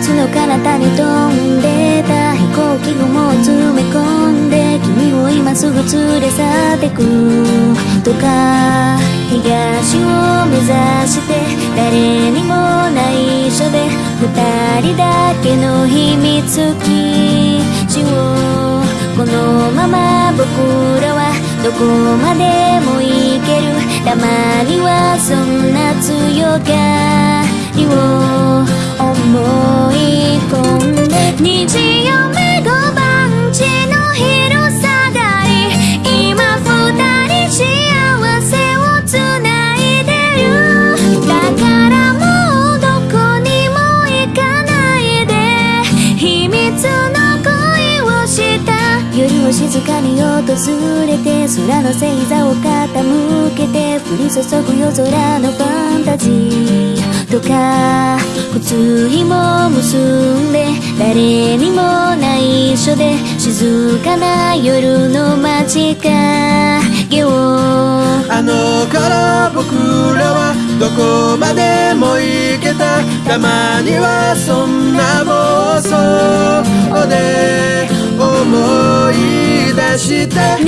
つの彼方に飛んでた飛行機雲を詰め込んで君を今すぐ連れ去ってくとか。東を目指して誰にも内緒で二人だけの秘密基地を。このまま僕らはどこまでも行ける。たまにはそんな強がを静かに訪れて空の星座を傾けて降り注ぐ夜空のファンタジーとか靴ひも結んで誰にも内緒で静かな夜の街影をどこまでも行けた。たまにはそんな妄想で思い出した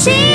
she